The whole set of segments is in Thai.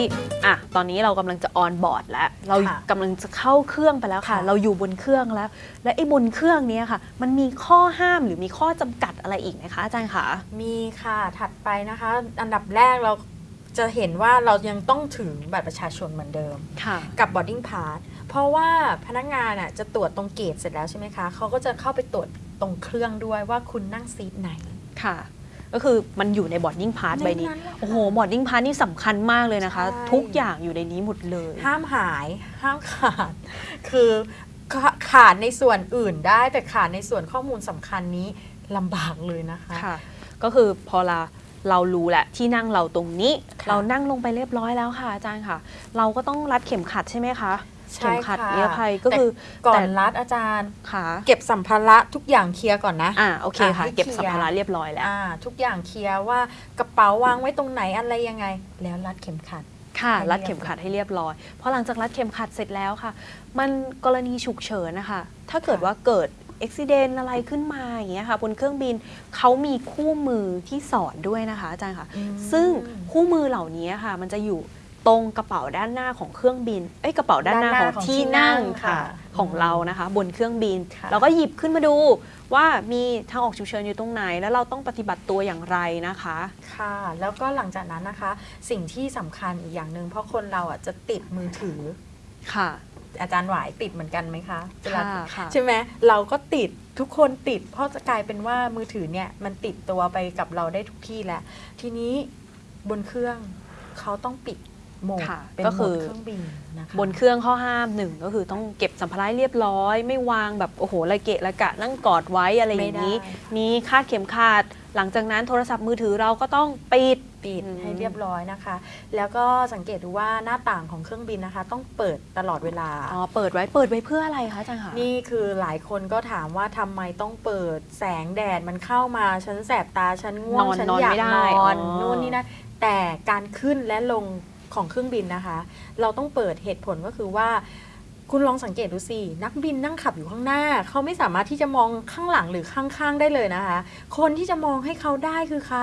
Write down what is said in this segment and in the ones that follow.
ที่อะตอนนี้เรากำลังจะออนบอร์ดแล้ว เราค่ะกำลังจะเข้าเครื่องไปแล้วค่ะค่ะ เราอยู่บนเครื่องแล้ว และไอ้บนเครื่องเนี้ยค่ะ มันมีข้อห้ามหรือมีข้อจำกัดอะไรอีกไหมคะอาจารย์คะมีค่ะถัดไปนะคะ อันดับแรกเราจะเห็นว่าเรายังต้องถือบัตรประชาชนเหมือนเดิมค่ะกับ boarding pass เพราะว่าพนักงานอะจะตรวจตรงเกตเสร็จแล้วใช่ไหมคะเขาก็จะเข้าไปตรวจตรงเครื่องด้วยว่าคุณนั่งซีทไหนค่ะ ก็คือมันอยู่ใน boarding pass ในใบนี้นั้นแหละค่ะโอ้โห boarding pass นี่สำคัญมากเลยนะคะใช่ทุกอย่างอยู่ในนี้หมดเลย ห้ามหายห้ามขาด คือขาขาดในส่วนอื่นได้แต่ขาดในส่วนข้อมูลสำคัญนี้ลำบากเลยนะคะค่ะก็คือพอเราเรารู้แหละที่นั่งเราตรงนี้ค่ะเรานั่งลงไปเรียบร้อยแล้วค่ะอาจารย์ค่ะ เราก็ต้องรัดเข็มขัดใช่ไหมคะใช่ เข็มขัดค่ะนิรภัยก็คือแต่ก่อนรัดอาจารย์ค่ะเก็บสัมภาระทุกอย่างเคลียร์ก่อนนะอ่าโอเคค่ะอะให้เก็บเคลียร์สัมภาระเรียบร้อยแล้วอ่าทุกอย่างเคลียร์ว่ากระเป๋าวางไว้ตรงไหนอะไรยังไง แล้วรัดเข็มขัดค่ะให้รัดเรียบเข็มขัดให้เรียบร้อยพอหลังจากรัดเข็มขัดเสร็จแล้วค่ะ มันกรณีฉุกเฉินนะคะ ถ้าเกิดค่ะว่าเกิดอุบิเหตุอะไรขึ้นมาอย่างเงี้ยค่ะบนเครื่องบินเขามีคู่มือที่สอนด้วยนะคะอาจารย์ค่ะอืมซึ่งคู่มือเหล่านี้ค่ะ มันจะอยู่ ตรงกระเป๋าด้านหน้าของเครื่องบิน เอ้ยกระเป๋าด้านหน้าด้านหขน้าองของที่ที่นั่นั่งงค่ะ ค่ะของเรานะคะ บนเครื่องบิน ค่ะ เราก็หยิบขึ้นมาดูว่ามีทางออกฉุกเฉินอยู่ตรงไหน แล้วเราต้องปฏิบัติตัวอย่างไรนะคะ ค่ะ แล้วก็หลังจากนั้นนะคะ สิ่งที่สำคัญอีกอย่างหนึ่งเพราะคนเราอะจะติดมือถือ ค่ะ อาจารย์หวายติดเหมือนกันไหมคะเวลาค่ะค่ะ ใช่ไหมเราก็ติดทุกคนติด เพราะจะกลายเป็นว่ามือถือเนี่ยมันติดตัวไปกับเราได้ทุกที่แล้ว ทีนี้บนเครื่องเขาต้องปิดโหมดค่ะเป็นก็โหมคืดอเครื่องบินนะคะบนเครื่องข้อห้ามหนึ่งก็คือต้องเก็บสัมภาระให้เรียบร้อย ไม่วางแบบโอ้โหระเกะระกะนั่งกอดไว้อะไรอย่างนี้ไม่ได้มีคาดเข็มขัดหลังจากนั้นโทรศัพท์มือถือเราก็ต้องปิดปิดอืมให้เรียบร้อยนะคะ แล้วก็สังเกตดูว่าหน้าต่างของเครื่องบินนะคะ ต้องเปิดตลอดเวลาอ๋อเปิดไว้เปิดไว้เพื่ออะไรคะอาจารย์คะนี่คือหลายคนก็ถามว่าทำไมต้องเปิดแสงแดดมันเข้ามาฉันแสบตาฉันง่วงนอนฉันนอนอยากไม่ได้นอนอ๋อนู่นนี่นะแต่การขึ้นและลง ของเครื่องบินนะคะ เราต้องเปิดเหตุผลก็คือว่า คุณลองสังเกตดูสิ นักบินนั่งขับอยู่ข้างหน้า เขาไม่สามารถที่จะมองข้างหลังหรือข้างๆได้เลยนะคะ คนที่จะมองให้เขาได้คือใคร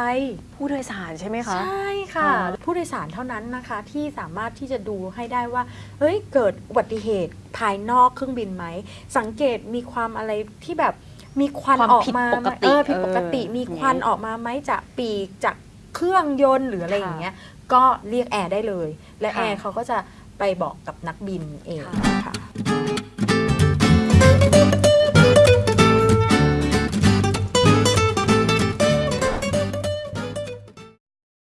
ผู้โดยสารใช่ไหมคะ ใช่ค่ะอ๋อผู้โดยสารเท่านั้นนะคะที่สามารถที่จะดูให้ได้ว่า เฮ้ย เกิดอุบัติเหตุภายนอกเครื่องบินไหม สังเกตมีความอะไรที่แบบมีควันความออกผิดมาปกติเออผิดปกติเออมีควันอย่างนี้ออกมาไหมจากปีกจากเครื่องยนต์หรืออะไรค่ะอย่างเงี้ย ก็เรียกแอร์ได้เลย และค่ะแอร์เขาก็จะไปบอกกับนักบินเองค่ะค่ะ